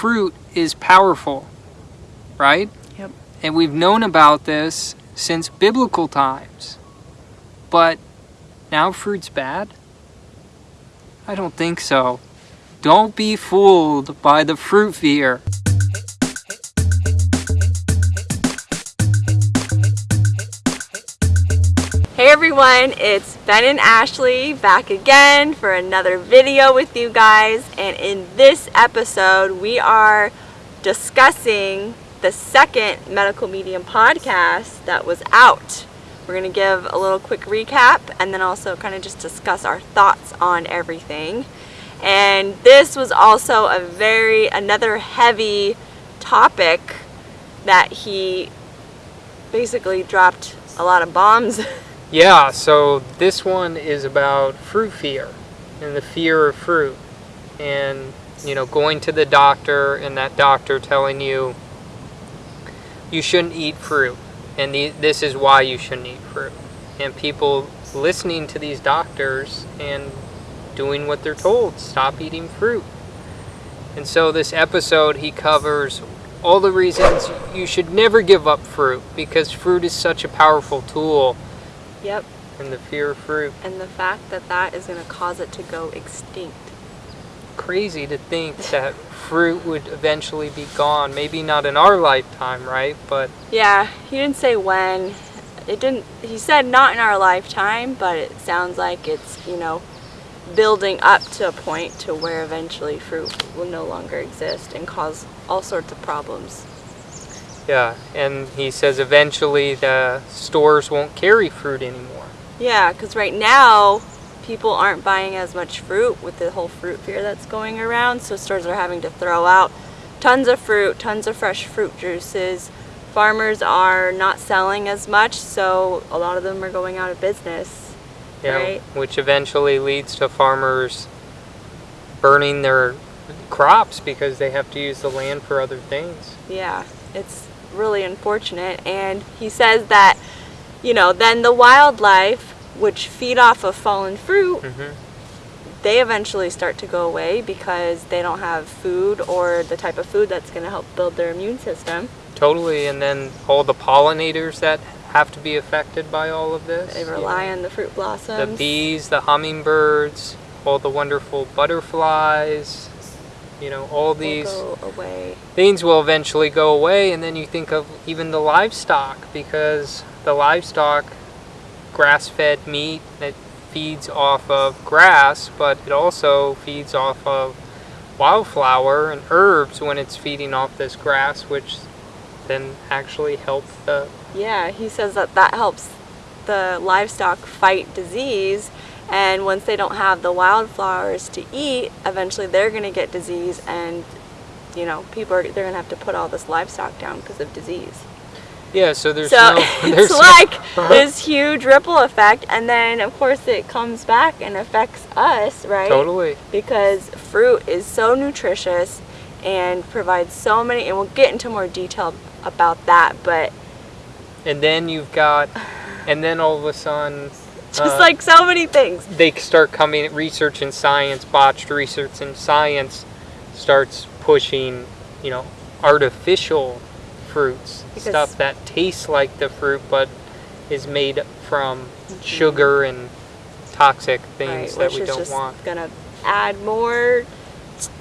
fruit is powerful, right? Yep. And we've known about this since biblical times. But now fruit's bad? I don't think so. Don't be fooled by the fruit fear. Everyone, it's Ben and Ashley back again for another video with you guys and in this episode we are discussing the second Medical Medium podcast that was out. We're going to give a little quick recap and then also kind of just discuss our thoughts on everything. And this was also a very, another heavy topic that he basically dropped a lot of bombs Yeah, so this one is about fruit fear and the fear of fruit. And, you know, going to the doctor and that doctor telling you you shouldn't eat fruit. And the, this is why you shouldn't eat fruit. And people listening to these doctors and doing what they're told stop eating fruit. And so, this episode, he covers all the reasons you should never give up fruit because fruit is such a powerful tool Yep. and the fear of fruit. And the fact that that is going to cause it to go extinct. Crazy to think that fruit would eventually be gone. Maybe not in our lifetime, right? But Yeah, he didn't say when. It didn't, he said not in our lifetime, but it sounds like it's, you know, building up to a point to where eventually fruit will no longer exist and cause all sorts of problems. Yeah, and he says eventually the stores won't carry fruit anymore. Yeah, because right now people aren't buying as much fruit with the whole fruit fear that's going around, so stores are having to throw out tons of fruit, tons of fresh fruit juices. Farmers are not selling as much, so a lot of them are going out of business. Yeah, Right. which eventually leads to farmers burning their crops because they have to use the land for other things. Yeah, it's really unfortunate. And he says that, you know, then the wildlife, which feed off of fallen fruit, hmm they eventually start to go away because they don't have food or the type of food that's going to help build their immune system. Totally, and then all the pollinators that have to be affected by all of this. They rely know. on the fruit blossoms. the bees, the hummingbirds, all the wonderful butterflies, you know, all these things will eventually go away. And then you think of even the livestock because the livestock, grass fed meat, that feeds off of grass, but it also feeds off of wildflower and herbs when it's feeding off this grass, which then actually help the Yeah, he says that that helps the livestock fight disease. And once they don't have the wildflowers to eat, eventually they're going to get disease, and you know people are they're going to have to put all this livestock down because of disease. yeah. So there's so no there's it's no- like this huge ripple effect, and then of course it comes back and affects us, right? totally. because fruit is so nutritious and provides so many and we'll get into more detail about that but And then you've got, and then all of a sudden, just uh, like so many things they start coming. Research in science, botched research in science, starts pushing, you know, artificial fruits, Because- stuff that tastes like the fruit but is made from sugar and toxic things right, that we don't want. It's just want. gonna add more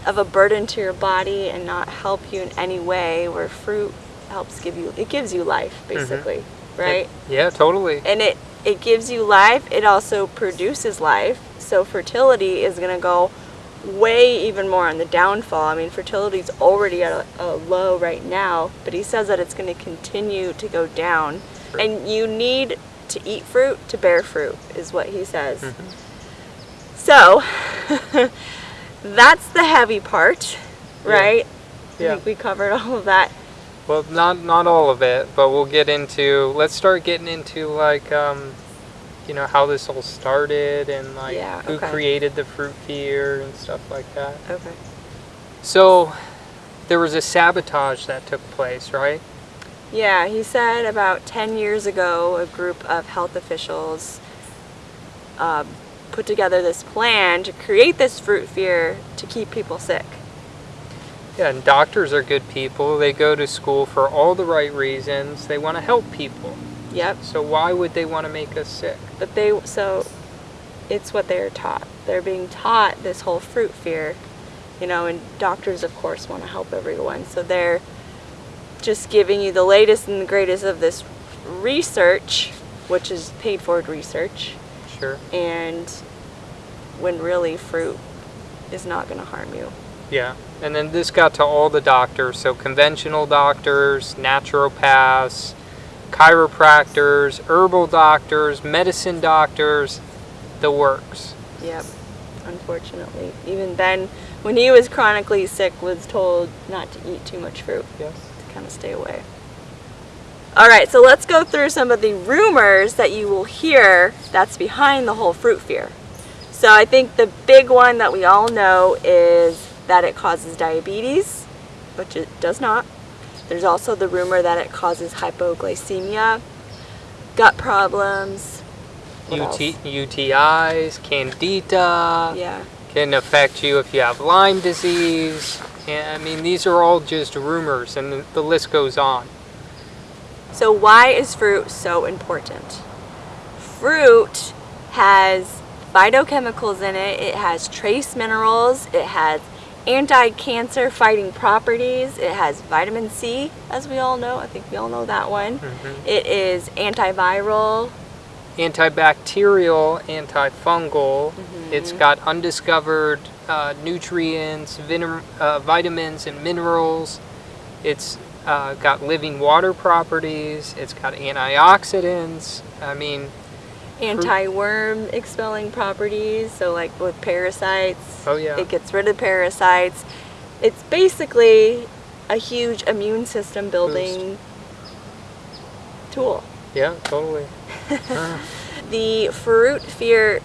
of a burden to your body and not help you in any way where fruit helps give you it gives you life basically right Mm-hmm. Yeah, totally. and it it gives you life it also produces life. So fertility is going to go way even more on the downfall. I mean fertility is already at a, a low right now but he says that it's going to continue to go down. And you need to eat fruit to bear fruit is what he says. Mm-hmm. So that's the heavy part Yeah. right? I Yeah. think we covered all of that Well, not not all of it, but we'll get into. Let's start getting into like, um, you know, how this all started and like Yeah, who okay. created the fruit fear and stuff like that. okay So, there was a sabotage that took place, right? Yeah, he said about 10 years ago, a group of health officials uh, put together this plan to create this fruit fear to keep people sick. Yeah, and doctors are good people. They go to school for all the right reasons. They want to help people. Yep. So why would they want to make us sick? But they so it's what they're taught. They're being taught this whole fruit fear, you know, and doctors of course want to help everyone. So they're just giving you the latest and the greatest of this research, which is paid for research, Sure. and when really fruit is not going to harm you. Yeah. And then this got to all the doctors. So conventional doctors, naturopaths, chiropractors, herbal doctors, medicine doctors, the works. Yep. Unfortunately, even Ben, when he was chronically sick, was told not to eat too much fruit. Yes. to kind of stay away. All right, so let's go through some of the rumors that you will hear that's behind the whole fruit fear. So I think the big one that we all know is that it causes diabetes, which it does not. There's also the rumor that it causes hypoglycemia, gut problems. UT. UTIs, candida, Yeah. can affect you if you have Lyme disease. And I mean, these are all just rumors, and the, the list goes on. So why is fruit so important? Fruit has phytochemicals in it, it has trace minerals, it has anti-cancer fighting properties, it has vitamin C, as we all know. I think we all know that one. Mhm. It is antiviral. Antibacterial, antifungal. Mm-hmm. It's got undiscovered uh, nutrients, uh, vitamins, and minerals. It's uh, got living water properties. It's got antioxidants. I mean, anti-worm expelling properties so like with parasites Oh, yeah. it gets rid of parasites it's basically a huge immune system building tool yeah, totally. Uh, the fruit fear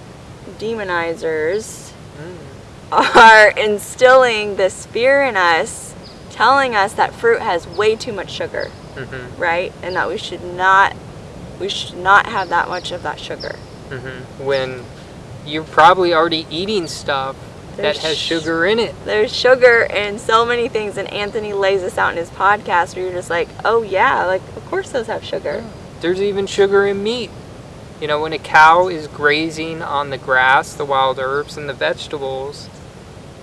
demonizers mm. are instilling this fear in us telling us that fruit has way too much sugar hmm right and that we should not we should not have that much of that sugar hmm When you're probably already eating stuff that has sugar in it. there's sugar in so many things and anthony lays this out in his podcast where you're just like oh yeah like of course those have sugar There's even sugar in meat. You know, when a cow is grazing on the grass, the wild herbs, and the vegetables,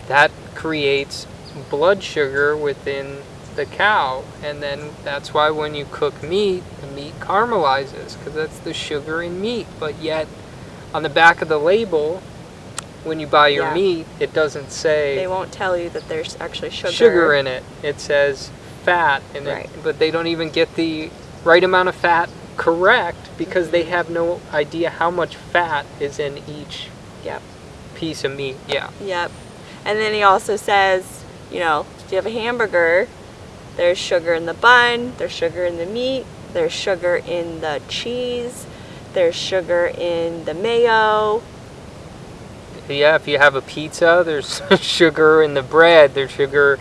that creates blood sugar within the cow. And then that's why when you cook meat, the meat caramelizes because that's the sugar in meat. But yet, on the back of the label, when you buy your Yeah. meat, it doesn't say they won't tell you that there's actually sugar sugar in it. It says fat in Right. it, but they don't even get the right amount of fat correct because they mm-hmm. have no idea how much fat is in each Yep. piece of meat. Yeah. Yep. And then he also says, you know, if you have a hamburger, there's sugar in the bun, there's sugar in the meat, there's sugar in the cheese, there's sugar in the mayo. Yeah, if you have a pizza, there's sugar in the bread, there's sugar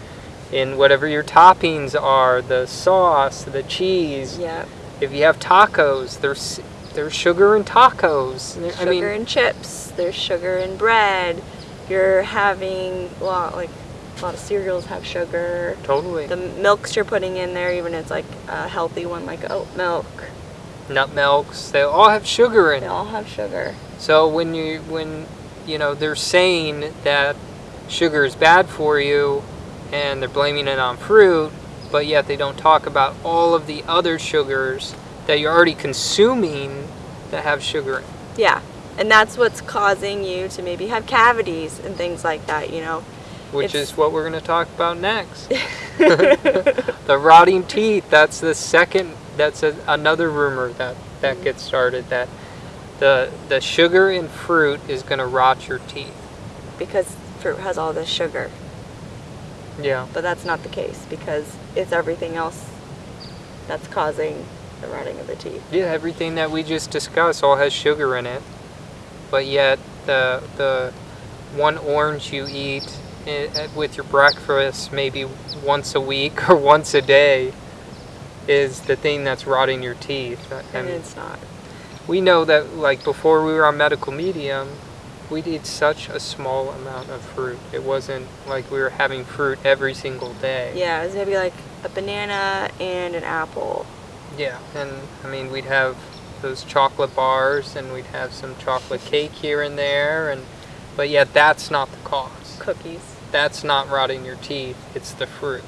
in whatever your toppings are, the sauce, the cheese. Yep. If you have tacos, there's there's sugar in tacos. I Sugar mean, in chips, there's sugar in bread. You're having a lot like a lot of cereals have sugar. totally. The milks you're putting in there, even if it's like a healthy one like oat milk, Nut milks, they all have sugar in they it. all have sugar. So when you when you know they're saying that sugar is bad for you and they're blaming it on fruit, but yet they don't talk about all of the other sugars that you're already consuming that have sugar in. Yeah. And that's what's causing you to maybe have cavities and things like that, you know. Which It's- is what we're going to talk about next. the rotting teeth, that's the second that's a, another rumor that that mm. gets started that the the sugar in fruit is going to rot your teeth. because fruit has all this sugar. Yeah. But that's not the case because it's everything else that's causing the rotting of the teeth. Yeah, everything that we just discussed all has sugar in it, but yet the the one orange you eat with your breakfast maybe once a week or once a day is the thing that's rotting your teeth. I And mean, it's not. we know that like before we were on medical medium, we'd eat such a small amount of fruit. It wasn't like we were having fruit every single day. Yeah, it was maybe like a banana and an apple. Yeah, and I mean we'd have those chocolate bars and we'd have some chocolate cake here and there and but yet that's not the cause. Cookies. That's not rotting your teeth. It's the fruit.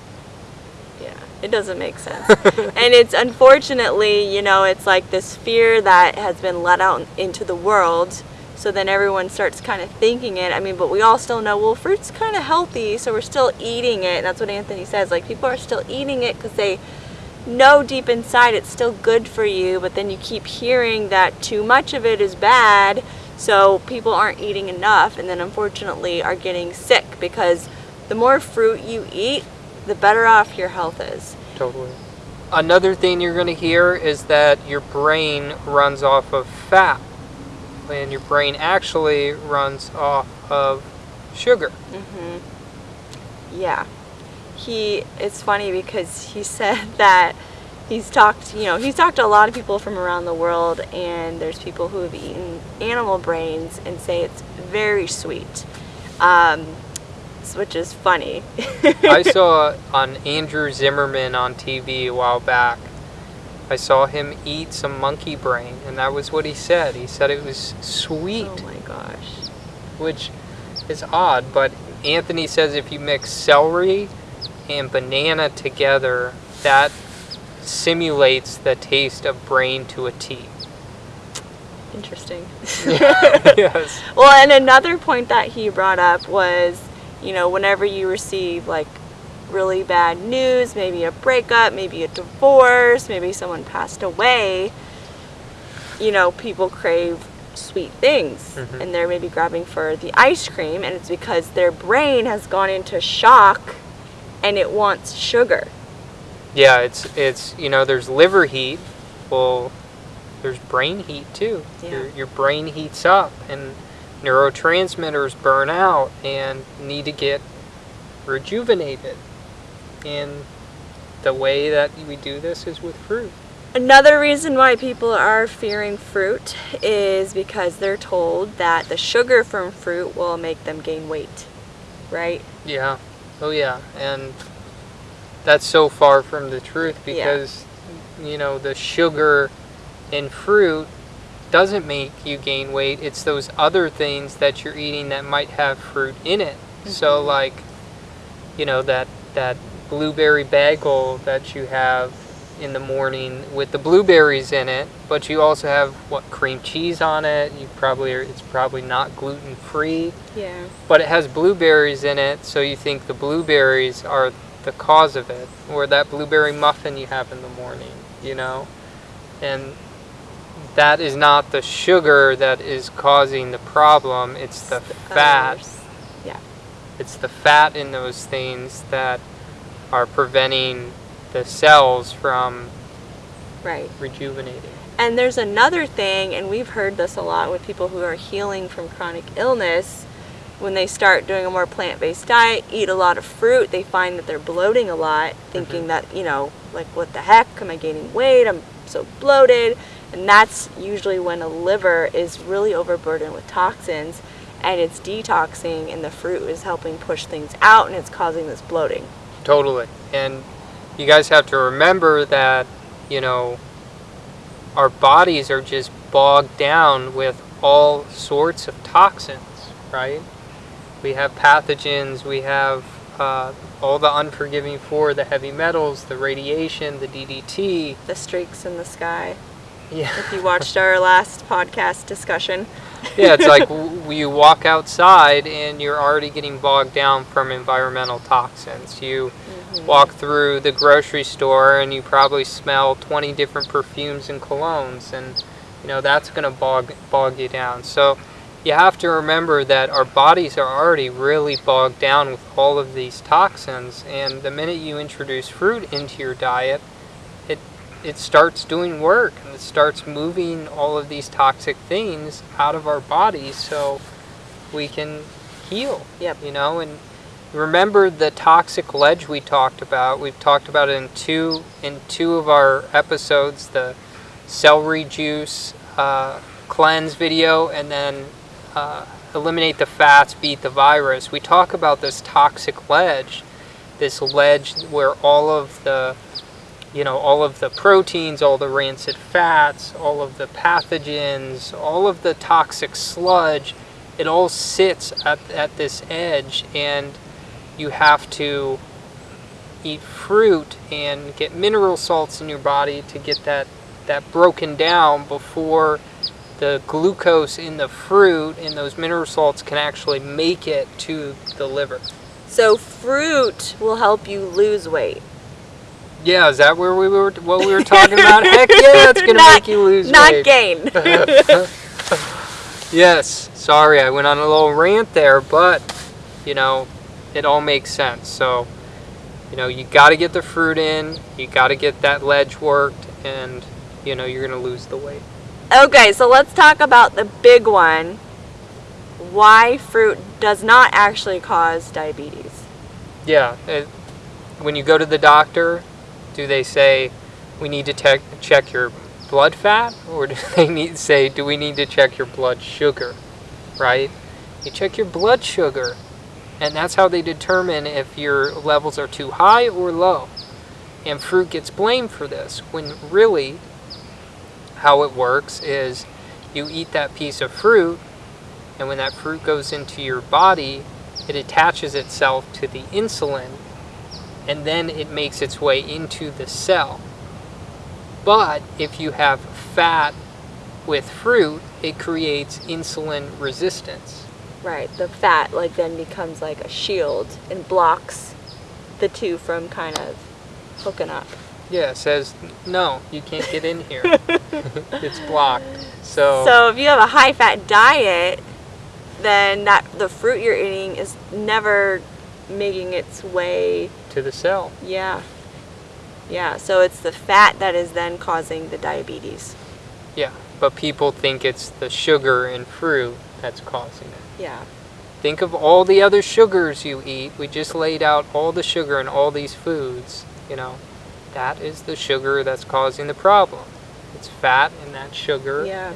Yeah, it doesn't make sense. and it's unfortunately, you know, it's like this fear that has been let out into the world. So then everyone starts kind of thinking it. I mean, but we all still know, well, fruit's kind of healthy, so we're still eating it. And that's what Anthony says. Like, people are still eating it because they know deep inside it's still good for you, but then you keep hearing that too much of it is bad. So people aren't eating enough and then unfortunately are getting sick because the more fruit you eat, the better off your health is. Totally. Another thing you're going to hear is that your brain runs off of fat, and your brain actually runs off of sugar. Mm-hmm. Yeah. He. It's funny because he said that he's talked. You know, he's talked to a lot of people from around the world, and there's people who have eaten animal brains and say it's very sweet. Um, which is funny. I saw on Andrew Zimmerman on TV a while back. I saw him eat some monkey brain, and that was what he said. He said it was sweet. Oh my gosh. Which is odd, but Anthony says if you mix celery and banana together, that simulates the taste of brain to a T. Interesting. yes. Well, and another point that he brought up was you know, whenever you receive like really bad news, maybe a breakup, maybe a divorce, maybe someone passed away, you know, people crave sweet things mm-hmm. and they're maybe grabbing for the ice cream and it's because their brain has gone into shock and it wants sugar. Yeah, it's it's you know, there's liver heat. Well, there's brain heat too. Yeah. Your your brain heats up and neurotransmitters burn out and need to get rejuvenated. And the way that we do this is with fruit. Another reason why people are fearing fruit is because they're told that the sugar from fruit will make them gain weight, right? Yeah. Oh, yeah. And that's so far from the truth because, yeah. you know, the sugar in fruit doesn't make you gain weight. It's those other things that you're eating that might have fruit in it. Mm-hmm. So like, you know, that that blueberry bagel that you have in the morning with the blueberries in it, but you also have what cream cheese on it. You probably are, it's probably not gluten free. Yeah. But it has blueberries in it, so you think the blueberries are the cause of it, or that blueberry muffin you have in the morning, you know, and that is not the sugar that is causing the problem. It's the, fat. Yeah. It's the fat in those things that are preventing the cells from right rejuvenating. And there's another thing, and we've heard this a lot with people who are healing from chronic illness. When they start doing a more plant based diet, eat a lot of fruit, they find that they're bloating a lot, thinking mm-hmm. that, you know, like, what the heck? Am I gaining weight? I'm so bloated. And that's usually when a liver is really overburdened with toxins and it's detoxing and the fruit is helping push things out and it's causing this bloating. Totally. And you guys have to remember that, you know, our bodies are just bogged down with all sorts of toxins, right? We have pathogens, we have uh, all the unforgiving four the heavy metals, the radiation, the DDT, the streaks in the sky. Yeah. If you watched our last podcast discussion. yeah, it's like you walk outside and you're already getting bogged down from environmental toxins. You mm-hmm. walk through the grocery store and you probably smell 20 different perfumes and colognes and you know that's going to bog bog you down. So you have to remember that our bodies are already really bogged down with all of these toxins and the minute you introduce fruit into your diet, it it starts doing work and it starts moving all of these toxic things out of our bodies so we can heal. Yep. You know, and remember the toxic ledge we talked about. We've talked about it in two in two of our episodes, the celery juice uh, cleanse video, and then uh, eliminate the fats, beat the virus. We talk about this toxic ledge, this ledge where all of the you know, all of the proteins, all the rancid fats, all of the pathogens, all of the toxic sludge, it all sits at, at this edge and you have to eat fruit and get mineral salts in your body to get that, that broken down before the glucose in the fruit and those mineral salts can actually make it to the liver. So fruit will help you lose weight. Yeah, is that where we were? What we were talking about? Heck yeah, it's gonna Not- make you lose Not weight. Not gain. yes. Sorry, I went on a little rant there, but you know, it all makes sense. So, you know, you got to get the fruit in. You got to get that ledge worked, and you know, you're gonna lose the weight. Okay, so let's talk about the big one. Why fruit does not actually cause diabetes. Yeah. It, when you go to the doctor, do they say we need to te- check your blood fat, or do they need say do we need to check your blood sugar? Right? You check your blood sugar, and that's how they determine if your levels are too high or low. And fruit gets blamed for this when really how it works is you eat that piece of fruit, and when that fruit goes into your body, it attaches itself to the insulin and then it makes its way into the cell. But if you have fat with fruit, it creates insulin resistance. Right, the fat like then becomes like a shield and blocks the two from kind of hooking up. Yeah, it says no, you can't get in here. it's blocked. So, So if you have a high fat diet, then that the fruit you're eating is never making its way to the cell. yeah. Yeah, so it's the fat that is then causing the diabetes. Yeah, but people think it's the sugar in fruit that's causing it. Yeah. Think of all the other sugars you eat. We just laid out all the sugar in all these foods. You know, that is the sugar that's causing the problem. It's fat and that sugar. Yeah.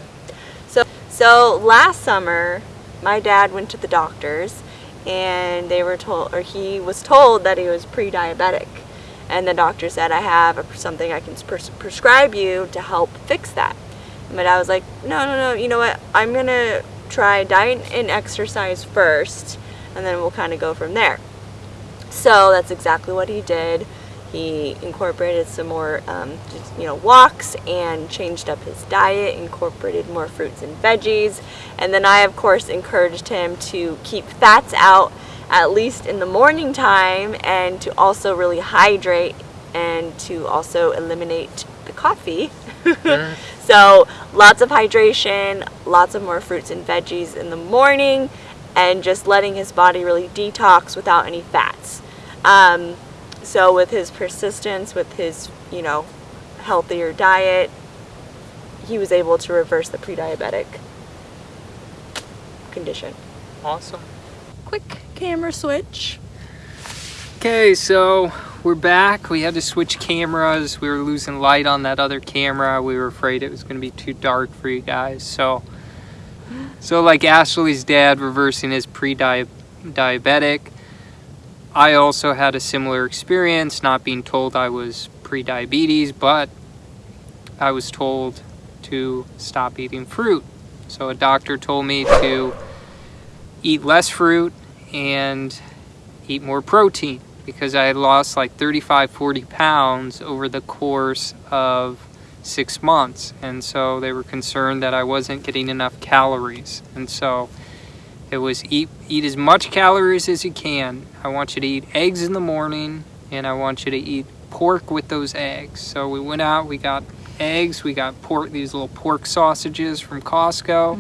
So so last summer, my dad went to the doctors and they were told or he was told that he was pre-diabetic. And the doctor said I have something I can pres- prescribe you to help fix that. My dad was like, "No, no, no. You know what? I'm going to try diet and exercise first and then we'll kind of go from there." So that's exactly what he did. He incorporated some more, um, just, you know, walks and changed up his diet, incorporated more fruits and veggies. And then I, of course, encouraged him to keep fats out at least in the morning time and to also really hydrate and to also eliminate the coffee. So lots of hydration, lots of more fruits and veggies in the morning, and just letting his body really detox without any fats. Um, so with his persistence, with his you know healthier diet, he was able to reverse the pre-diabetic condition. Awesome. Quick camera switch. Okay, so we're back. We had to switch cameras. We were losing light on that other camera. We were afraid it was going to be too dark for you guys. So, so like Ashley's dad reversing his pre-diabetic, I also had a similar experience, not being told I was pre-diabetes, but I was told to stop eating fruit. So a doctor told me to eat less fruit and eat more protein because I had lost like 35, 40 pounds over the course of six months. And so they were concerned that I wasn't getting enough calories. And so it was eat, eat as much calories as you can. I want you to eat eggs in the morning and I want you to eat pork with those eggs. So we went out, we got eggs, we got pork, these little pork sausages from Costco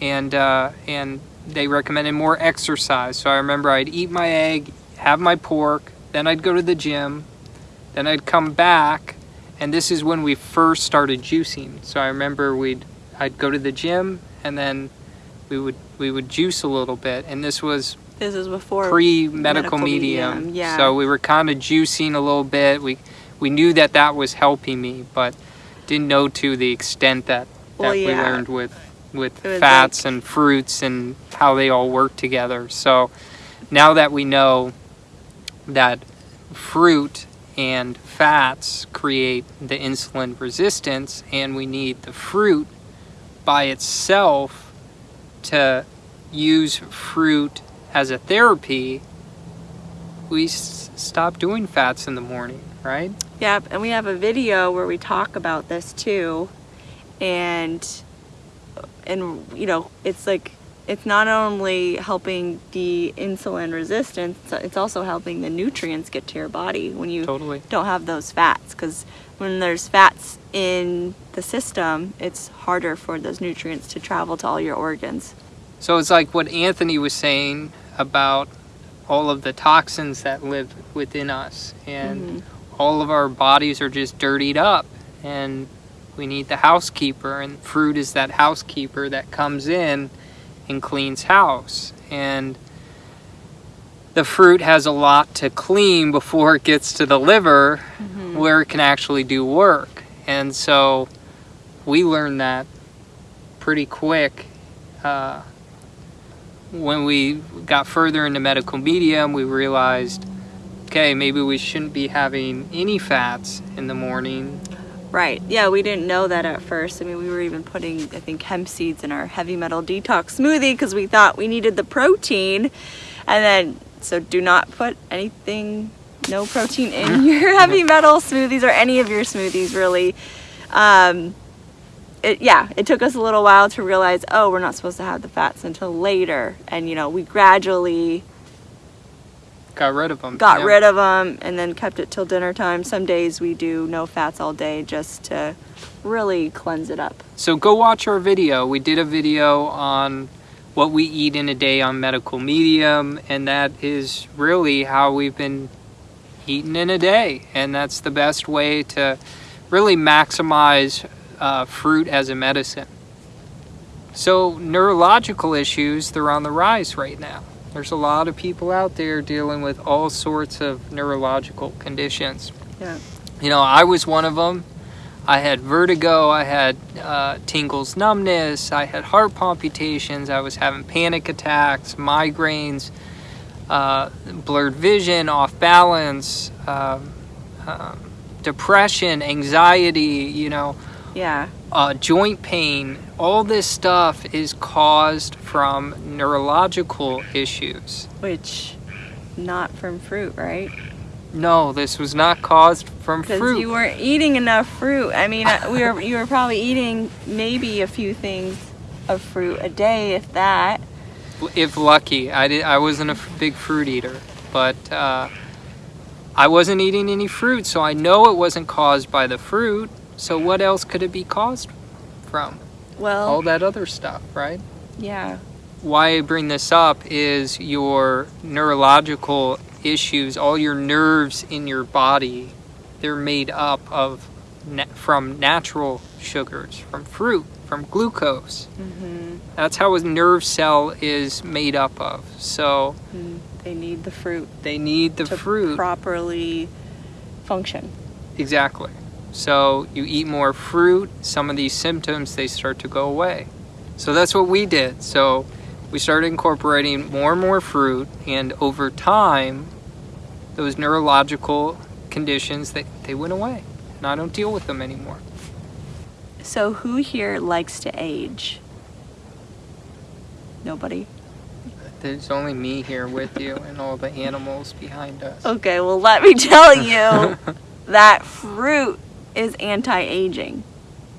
and uh, and they recommended more exercise. So I remember I'd eat my egg, have my pork, then I'd go to the gym, then I'd come back, and this is when we first started juicing. So I remember we'd I'd go to the gym and then we would we would juice a little bit, and this was This is before pre medical medical medium. medium, yeah. So we were kind of juicing a little bit. We we knew that that was helping me, but didn't know to the extent that that Well, we learned with with fats and fruits and how they all work together. So now that we know that fruit and fats create the insulin resistance, and we need the fruit by itself to use fruit as a therapy, we s- stop doing fats in the morning, right? Yep, and we have a video where we talk about this too. And and you know, it's like it's not only helping the insulin resistance, it's also helping the nutrients get to your body when you Totally. don't have those fats cuz when there's fats in the system, it's harder for those nutrients to travel to all your organs. So it's like what Anthony was saying about all of the toxins that live within us, and Mhm. all of our bodies are just dirtied up, and we need the housekeeper, and fruit is that housekeeper that comes in and cleans house. And the fruit has a lot to clean before it gets to the liver where it can actually do work. And so we learned that pretty quick. Uh, when we got further into medical medium, we realized, okay, maybe we shouldn't be having any fats in the morning. Right. Yeah, we didn't know that at first. I mean, we were even putting, I think, hemp seeds in our heavy metal detox smoothie because we thought we needed the protein. And then, so do not put anything, no protein in your heavy metal smoothies or any of your smoothies, really. Um, it, yeah, it took us a little while to realize, oh, we're not supposed to have the fats until later. And, you know, we gradually Got rid of them. got rid of them and then kept it till dinner time. Some days we do no fats all day just to really cleanse it up. So go watch our video. We did a video on what we eat in a day on medical medium, and that is really how we've been eating in a day. And that's the best way to really maximize uh, fruit as a medicine. So, neurological issues, they're on the rise right now. There's a lot of people out there dealing with all sorts of neurological conditions. Yeah. You know, I was one of them. I had vertigo, I had uh, tingles, numbness, I had heart palpitations, I was having panic attacks, migraines, uh, blurred vision, off balance, um, um, depression, anxiety, you know, Yeah. uh, joint pain. All this stuff is caused from neurological issues. Which not from fruit, right? No, this was not caused from fruit. you weren't eating enough fruit. I mean, uh, we were you were probably eating maybe a few things of fruit a day, if that. If lucky. I did. I wasn't a big fruit eater, but uh, I wasn't eating any fruit, so I know it wasn't caused by the fruit. So what else could it be caused from? Well, All that other stuff, right? yeah. Why I bring this up is your neurological issues, all your nerves in your body, they're made up of na- from natural sugars, from fruit, from glucose. hmm That's how a nerve cell is made up of. So They need the fruit they need the to fruit. properly function. exactly. So you eat more fruit, some of these symptoms they start to go away. So that's what we did. So we started incorporating more and more fruit and over time those neurological conditions they, they went away. And I don't deal with them anymore. So who here likes to age? Nobody. There's only me here with you and all the animals behind us. Okay, well let me tell you that fruit is anti-aging.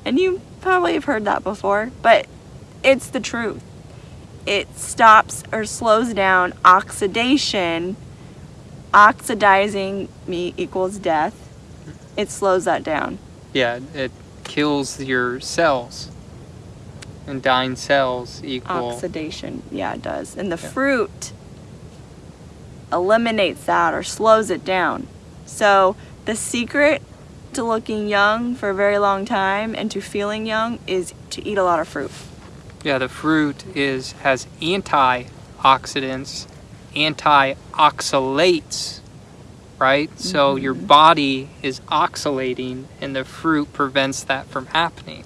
And you probably have heard that before, but it's the truth. It stops or slows down oxidation. Oxidizing me equals death. It slows that down. Yeah, it kills your cells. And dying cells equal Oxidation, yeah, it does. And the Yeah. fruit eliminates that or slows it down. So, the secret to looking young for a very long time and to feeling young is to eat a lot of fruit. Yeah, the fruit is has antioxidants, antioxalates, right? So mm-hmm. your body is oxalating and the fruit prevents that from happening.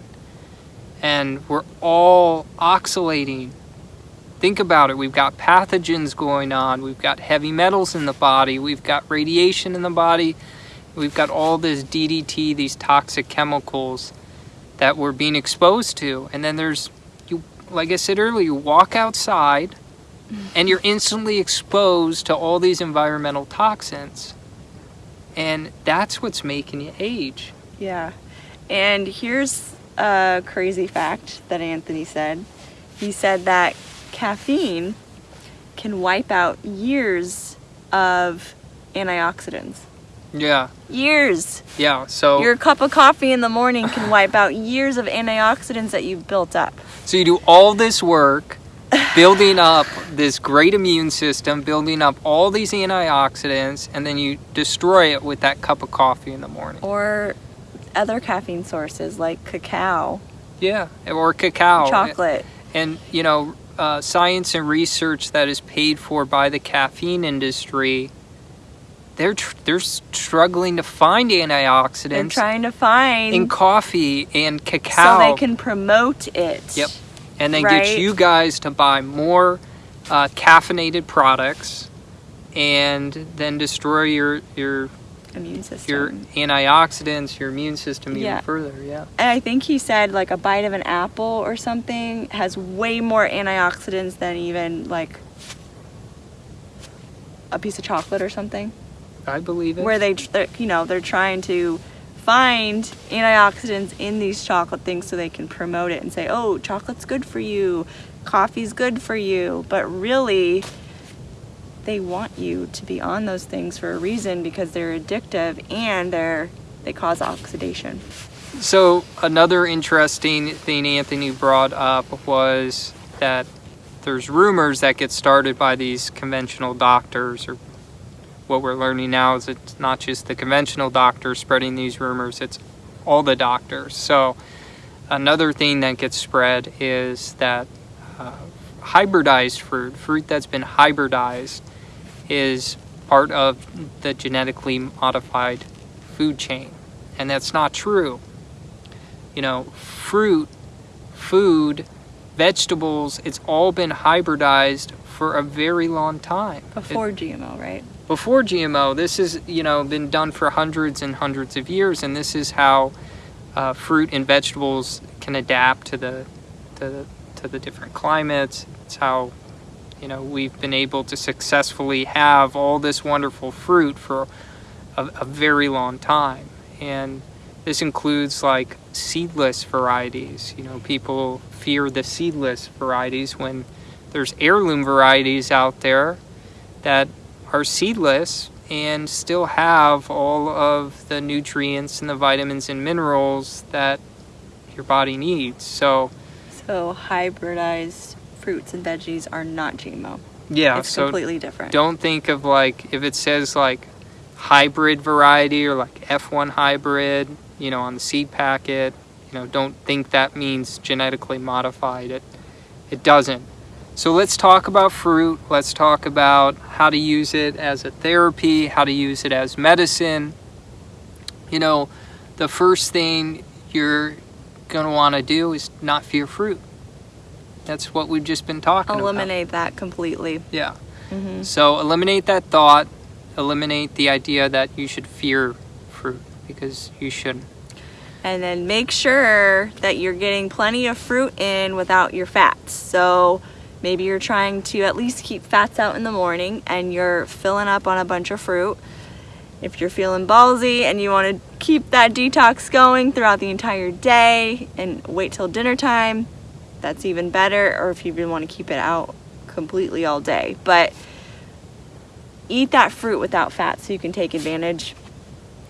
and we're all oxalating. Think about it. We've got pathogens going on. We've got heavy metals in the body. We've got radiation in the body. We've got all this DDT, these toxic chemicals that we're being exposed to. And then there's, you, like I said earlier, you walk outside mm-hmm. and you're instantly exposed to all these environmental toxins. And that's what's making you age. Yeah. And here's a crazy fact that Anthony said. He said that caffeine can wipe out years of antioxidants. Yeah, Years. yeah. So Your cup of coffee in the morning can wipe out years of antioxidants that you've built up. So you do all this work building up this great immune system, building up all these antioxidants, and then you destroy it with that cup of coffee in the morning. Or other caffeine sources like cacao, Yeah, or cacao. chocolate. And, you know, uh, science and research that is paid for by the caffeine industry, they're, tr- they're struggling to find antioxidants. They're trying to find in coffee and cacao. so they can promote it. Yep. And then right? get you guys to buy more uh, caffeinated products and then destroy your your Immune system. your antioxidants your immune system even further yeah And I think he said like a bite of an apple or something has way more antioxidants than even like a piece of chocolate or something. i believe it Where they, you know, they're trying to find antioxidants in these chocolate things so they can promote it and say, oh, chocolate's good for you, coffee's good for you. But really, they want you to be on those things for a reason because they're addictive and they're they cause oxidation. so another interesting thing anthony brought up was that there's rumors that get started by these conventional doctors or what we're learning now is it's not just the conventional doctors spreading these rumors it's all the doctors. So another thing that gets spread is that uh, hybridized fruit fruit that's been hybridized is part of the genetically modified food chain. And that's not true. You know fruit food vegetables it's all been hybridized for a very long time. It- Before GMO, right? Before GMO, this has you know been done for hundreds and hundreds of years, and this is how uh, fruit and vegetables can adapt to the to the, to the different climates. It's how you know we've been able to successfully have all this wonderful fruit for a, a very long time, and this includes like seedless varieties. You know, people fear the seedless varieties when there's heirloom varieties out there that are seedless and still have all of the nutrients and the vitamins and minerals that your body needs. So, So hybridized fruits and veggies are not GMO. yeah, it's so completely different. don't think of like if it says like hybrid variety or like F1 hybrid, you know, on the seed packet, you know, don't think that means genetically modified. It it doesn't. So let's talk about fruit. Let's talk about how to use it as a therapy, how to use it as medicine. You know, the first thing you're going to want to do is not fear fruit. That's what we've just been talking about. Eliminate that completely. Yeah. hmm So eliminate that thought, eliminate the idea that you should fear fruit because you shouldn't. And then make sure that you're getting plenty of fruit in without your fats. So maybe you're trying to at least keep fats out in the morning and you're filling up on a bunch of fruit. If you're feeling ballsy and you want to keep that detox going throughout the entire day and wait till dinner time, that's even better. Or if you even want to keep it out completely all day. But eat that fruit without fat so you can take advantage.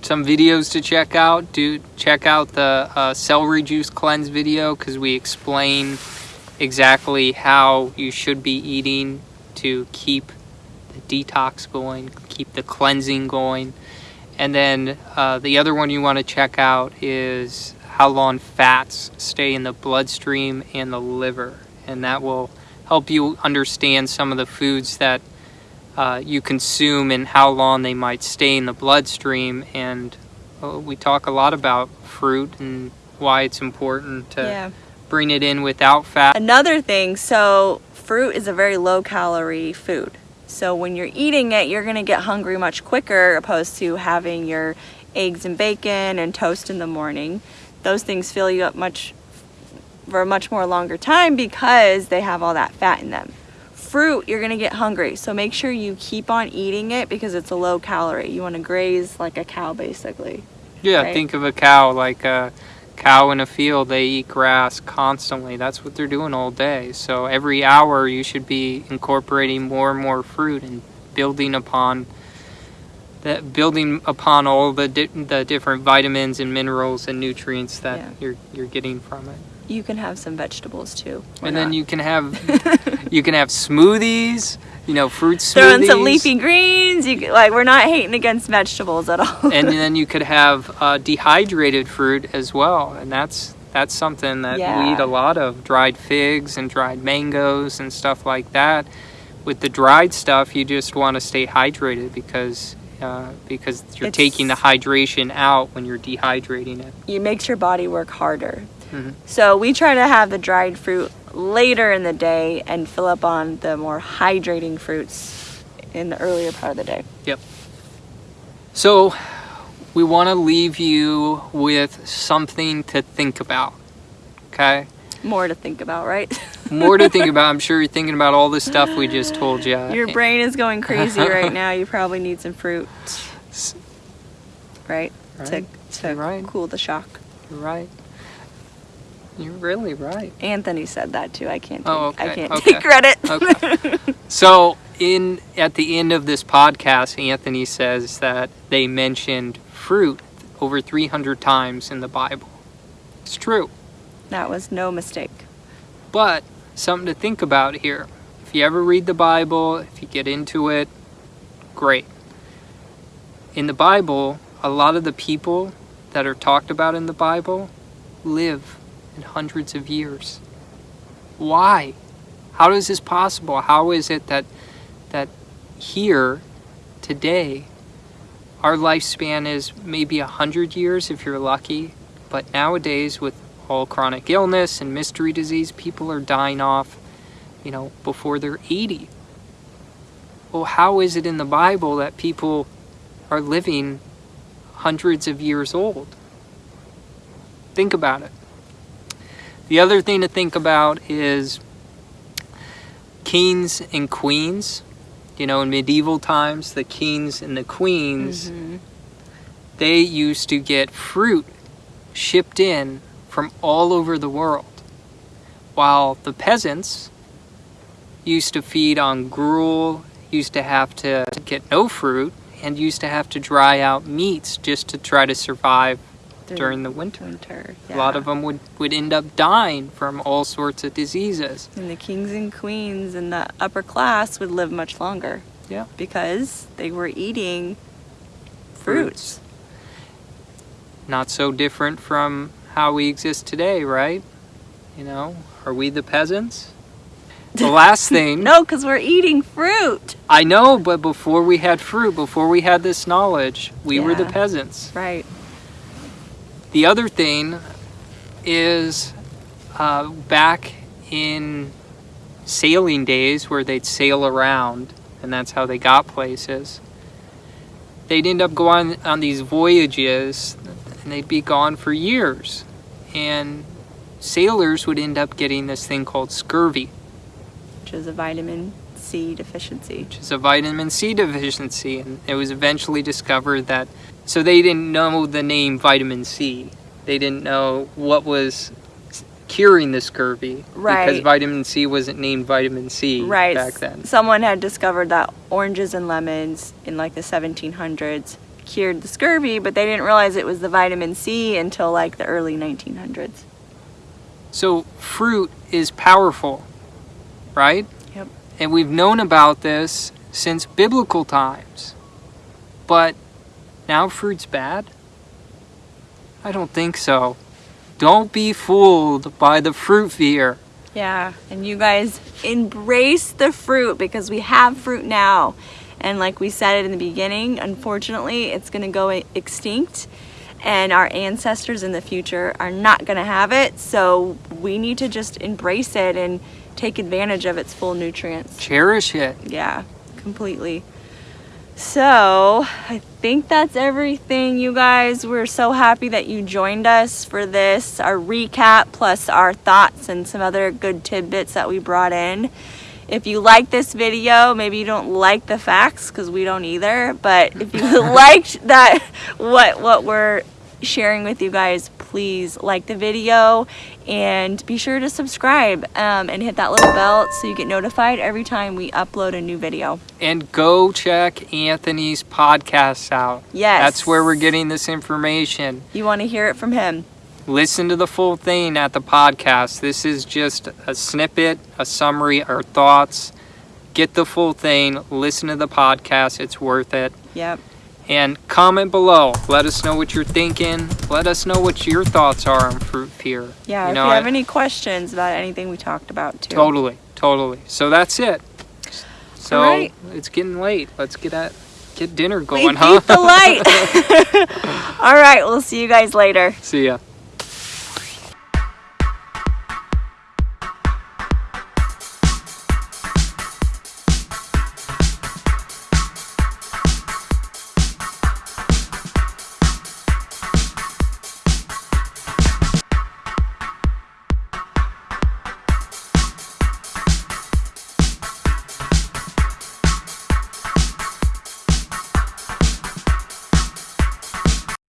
Some videos to check out. Do check out the uh, celery juice cleanse video because we explain exactly how you should be eating to keep the detox going, keep the cleansing going. And then uh, the other one you want to check out is how long fats stay in the bloodstream and the liver. And that will help you understand some of the foods that uh, you consume and how long they might stay in the bloodstream. And uh, we talk a lot about fruit and why it's important to yeah. Bring it in without fat. Another thing, so fruit is a very low calorie food. So when you're eating it, you're gonna get hungry much quicker opposed to having your eggs and bacon and toast in the morning. Those things fill you up much for a much more longer time because they have all that fat in them. Fruit, you're gonna get hungry. So make sure you keep on eating it because it's a low calorie. You wanna graze like a cow basically. Yeah, Right. think of a cow like a cow in a field. They eat grass constantly. That's what they're doing all day. So every hour you should be incorporating more and more fruit and building upon that building upon all the di- the different vitamins and minerals and nutrients that Yeah. you're you're getting from it. You can have some vegetables too. And then you can have you can have smoothies, you know, fruit smoothies. throw in some leafy greens. You like we're not hating against vegetables at all. and then you could have uh, dehydrated fruit as well, and that's that's something that we eat a lot of dried figs and dried mangoes and stuff like that. With the dried stuff, you just want to stay hydrated because uh, because you're It's- taking the hydration out when you're dehydrating it. it makes your body work harder. Mhm. So we try to have the dried fruit later in the day and fill up on the more hydrating fruits in the earlier part of the day. Yep. So we want to leave you with something to think about. Okay. More to think about, right? More to think about. I'm sure you're thinking about all the stuff we just told you. Your brain is going crazy right now. You probably need some fruit, right? Right. To, to right. cool the shock. You're right. You're really right. Anthony said that too. I can't. Take, Oh, I can't okay, take credit. okay. So in at the end of this podcast, Anthony says that they mentioned fruit over 300 times in the Bible. It's true, that was no mistake. but something to think about here. If you ever read the Bible, if you get into it, great. In the Bible, a lot of the people that are talked about in the Bible live in hundreds of years. Why? How is this possible? How is it that that here today our lifespan is maybe a hundred years if you're lucky, but nowadays with all chronic illness and mystery disease, people are dying off, you know, before they're 80. Well, how is it in the Bible that people are living hundreds of years old? Think about it. The other thing to think about is kings and queens. You know, in medieval times, the kings and the queens, Mhm. they used to get fruit shipped in from all over the world, while the peasants used to feed on gruel, used to have to get no fruit, and used to have to dry out meats just to try to survive during the winter. winter. A lot of them would, would end up dying from all sorts of diseases. And the kings and queens and the upper class would live much longer. Yeah. Because they were eating fruits. Not so different from how we exist today, right? You know, are we the peasants? The last thing, No, because we're eating fruit. I know, but before we had fruit, before we had this knowledge, we were the peasants. Right. The other thing is uh, back in sailing days where they'd sail around, and that's how they got places. They'd end up going on these voyages, and they'd be gone for years. And sailors would end up getting this thing called scurvy, Which is a vitamin C deficiency. which is a vitamin C deficiency. And it was eventually discovered that, so they didn't know the name vitamin C. They didn't know what was curing the scurvy because vitamin C wasn't named vitamin C Right. back then. Someone had discovered that oranges and lemons in like the 1700s cured the scurvy, but they didn't realize it was the vitamin C until like the early 1900s. So fruit is powerful, right? Yep. And we've known about this since biblical times. But now fruit's bad? I don't think so. Don't be fooled by the fruit fear. Yeah, and you guys embrace the fruit because we have fruit now. And like we said it in the beginning, unfortunately, it's going to go extinct. and our ancestors in the future are not going to have it. So we need to just embrace it and take advantage of its full nutrients. Cherish it. Yeah, completely. So, I think that's everything, you guys. We're so happy that you joined us for this, our recap, plus our thoughts and some other good tidbits that we brought in. If you like this video, maybe you don't like the facts because we don't either, but if you liked that, what, what we're sharing with you guys, please like the video and be sure to subscribe um, and hit that little bell so you get notified every time we upload a new video. And go check Anthony's podcast out. Yes. That's where we're getting this information. You want to hear it from him. Listen to the full thing at the podcast. This is just a snippet, a summary, our thoughts. Get the full thing. Listen to the podcast. It's worth it. Yep. And comment below. Let us know what you're thinking. Let us know what your thoughts are on fruit fear. Yeah, You if know, you have I- any questions about anything we talked about too. Totally, totally. So that's it. So right. it's getting late. Let's get at get dinner We going, beat huh? the light. All right, we'll see you guys later. See ya.